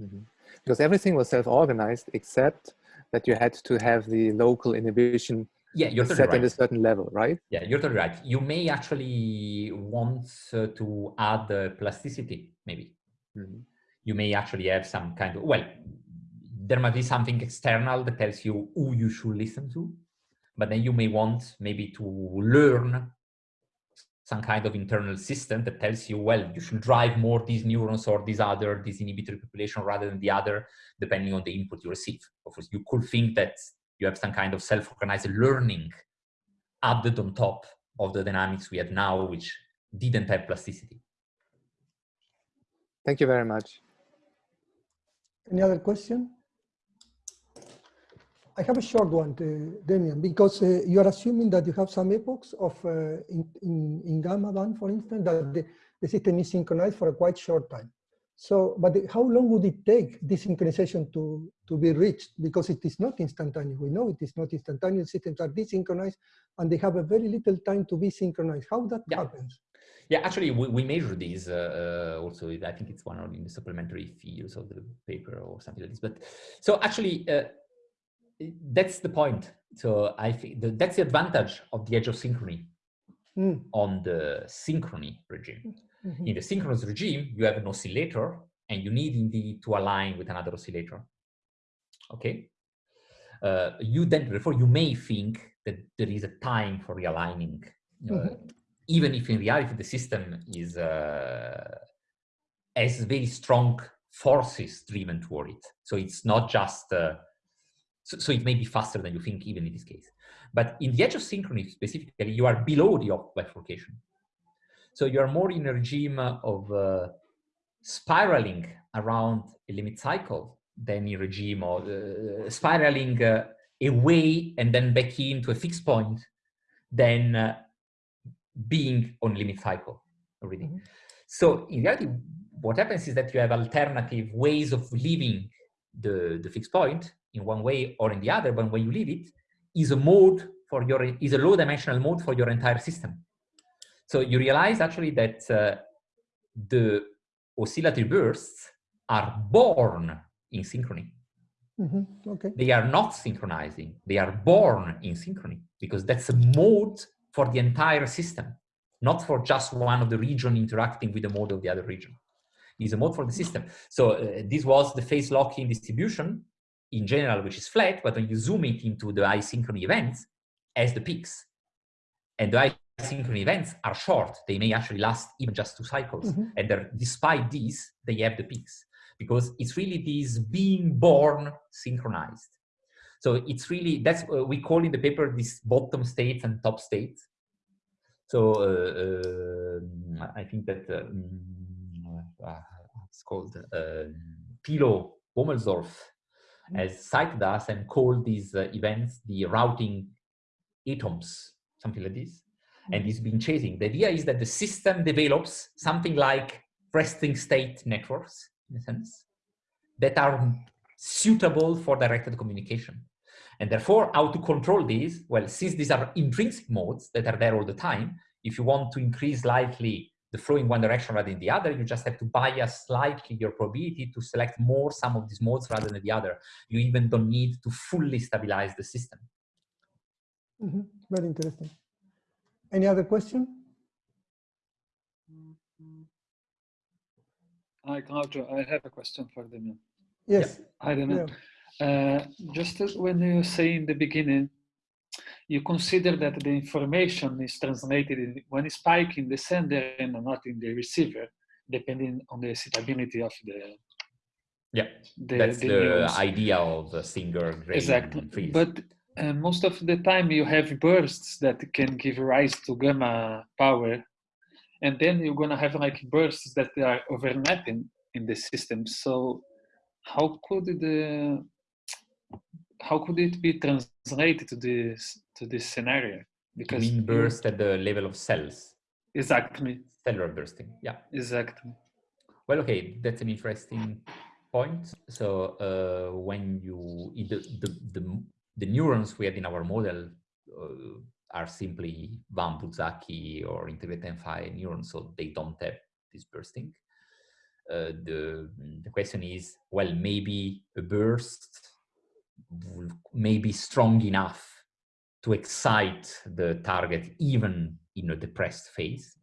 D: Mhm. Because everything was self-organized except that you had to have the local inhibition
B: Yeah, you're
D: set
B: totally
D: at a certain level, right?
B: Yeah, you're totally right. You may actually want uh, to add uh, plasticity, maybe.
D: Mhm.
B: You may actually have some kind of, well, there might be something external that tells you who you should listen to, but then you may want maybe to learn some kind of internal system that tells you, well, you should drive more these neurons or this other, this inhibitory population rather than the other, depending on the input you receive. Of course, you could think that you have some kind of self-organized learning added on top of the dynamics we have now, which didn't have plasticity.
D: Thank you very much.
A: Any other question? I have a short one, to Demian, because uh, you are assuming that you have some epochs of uh, in, in, in gamma band, for instance, that the, the system is synchronized for a quite short time. So, but the- how long would it take this synchronization to, to be reached? Because it is not instantaneous. We know it is not instantaneous. Systems are desynchronized and they have a very little time to be synchronized. How that
B: Yeah.
A: happens?
B: Yeah, actually, we, we measure these uh, uh, also. I think it's one of in the supplementary fields of the paper or something like this. But so actually, uh, that's the point. So I think the, that's the advantage of the edge of synchrony
A: Mm,
B: on the synchrony regime.
A: mhm.
B: In the synchronous regime, you have an oscillator, and you need indeed to align with another oscillator. Okay. Uh, you then, therefore, you may think that there is a time for realigning, uh,
A: Mhm.
B: even if in reality the system is uh, has very strong forces driven toward it. So it's not just. So, so it may be faster than you think, even in this case. But in the edge of synchrony specifically, you are below the Hopf bifurcation. So you are more in a regime of uh, spiraling around a limit cycle than in a regime of uh, spiraling uh, away and then back into a fixed point than uh, being on limit cycle already.
A: Mhm.
B: So in reality, what happens is that you have alternative ways of leaving the, the fixed point in one way or in the other, but when you leave it, is a mode for your, is a low dimensional mode for your entire system. So you realize actually that uh, the oscillatory bursts are born in synchrony.
A: Mhm, Okay.
B: They are not synchronizing. They are born in synchrony because that's a mode for the entire system, not for just one of the region interacting with the mode of the other region. It's a mode for the system. So uh, this was the phase locking distribution in general, which is flat, but when you zoom it into the asynchrony events as the peaks, and the asynchrony events are short, they may actually last even just two cycles.
A: Mhm.
B: And despite these, they have the peaks because it's really this being born synchronized. So it's really, that's uh, we call in the paper this bottom states and top states. So uh, um, I think that um, uh, it's called uh, Thilo Womelsdorf has cited us and called these uh, events the routing atoms, something like this. And he's been chasing. The idea is that the system develops something like resting state networks, in a sense, that are suitable for directed communication. And therefore, how to control these? Well, since these are intrinsic modes that are there all the time, if you want to increase slightly the flow in one direction rather than the other, you just have to bias slightly your probability to select more some of these modes rather than the other. You even don't need to fully stabilize the system.
A: Mhm, Very interesting. Any other question?
E: Hi, Claudio. I have a question for them.
A: Yes.
E: I don't know. Uh, just as when you say in the beginning, you consider that the information is translated in one spike in the sender and not in the receiver, depending on the suitability of the
B: Yeah,
E: the,
B: that's
E: the
B: the idea of the Singer
E: Exactly.
B: Fries.
E: But uh, most of the time you have bursts that can give rise to gamma power. And then you're going to have like bursts that are overlapping in the system. So how could the how could it be translated to this to this scenario? Because
B: mean burst at the level of cells,
E: exactly,
B: cellular bursting. Yeah.
E: exactly.
B: Well, okay, that's an interesting point. So uh, when you the, the the the neurons we had in our model uh, are simply Wang-Buzsáki or integrate-and-fire neurons, so they don't have this bursting. Uh, the the question is, well, maybe a burst may be strong enough to excite the target even in a depressed phase.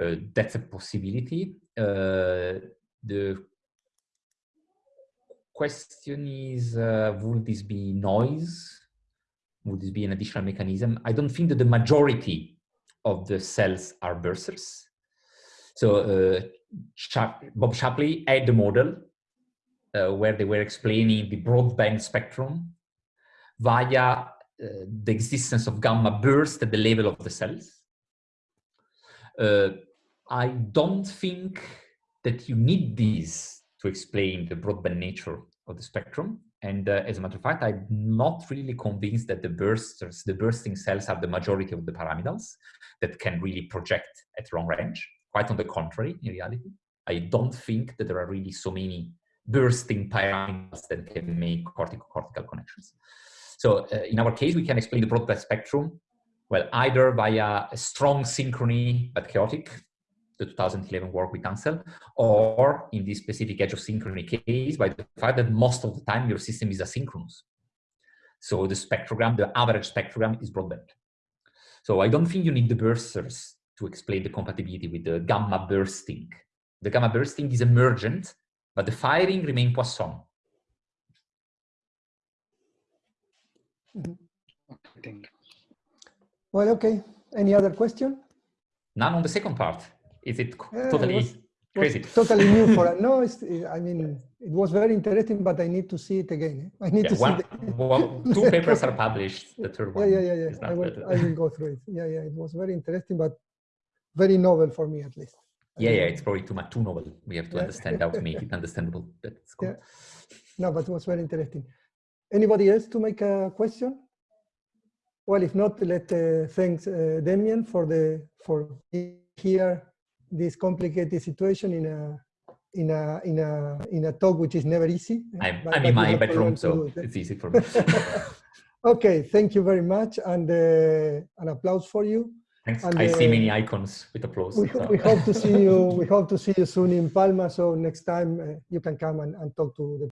B: Uh, that's a possibility. Uh, the question is, uh, would this be noise? Would this be an additional mechanism? I don't think that the majority of the cells are bursters. So uh, Bob Shapley had the model uh, where they were explaining the broadband spectrum via uh, the existence of gamma bursts at the level of the cells. Uh, I don't think that you need these to explain the broadband nature of the spectrum. And uh, as a matter of fact, I'm not really convinced that the bursters, the bursting cells are the majority of the pyramidals that can really project at long range. Quite on the contrary, in reality. I don't think that there are really so many bursting pyramidals that can make cortical-cortical connections. So uh, in our case, we can explain the broadband spectrum, well, either via a strong synchrony but chaotic, the 2011 work with Hansel, or in this specific edge of synchrony case, by the fact that most of the time your system is asynchronous. So the spectrogram, the average spectrogram is broadband. So I don't think you need the bursters to explain the compatibility with the gamma bursting. The gamma bursting is emergent, but the firing remains Poisson.
E: I think.
A: Well, okay. Any other question?
B: None on the second part. Is it
A: Yeah, it
B: totally
A: was-
B: crazy?
A: Was totally new for us. No, it's, I mean, it was very interesting, but I need to see it again. eh? I need
B: Yeah,
A: to see
B: one,
A: the,
B: well, two papers are published. The third one.
A: yeah, yeah, yeah.
B: is
A: I will, I will go through it. Yeah, yeah. It was very interesting, but very novel for me at least.
B: Yeah, yeah, it's probably too much, too novel. We have to
A: Yeah.
B: understand how to make it understandable. That's cool.
A: Yeah. No, but it was very interesting. Anybody else to make a question? well, if not, let uh, thanks uh, Demian for the for here this complicated situation in a in a in a in a talk which is never easy.
B: I'm,
A: but-
B: I'm
A: but
B: in my bedroom, so
A: it.
B: it's easy for me.
A: okay, thank you very much, and uh, an applause for you.
B: Thanks.
A: And,
B: I see
A: uh,
B: many icons with applause.
A: We,
B: so-
A: we hope to see you. We hope to see you soon in Palma. So next time uh, you can come and, and talk to the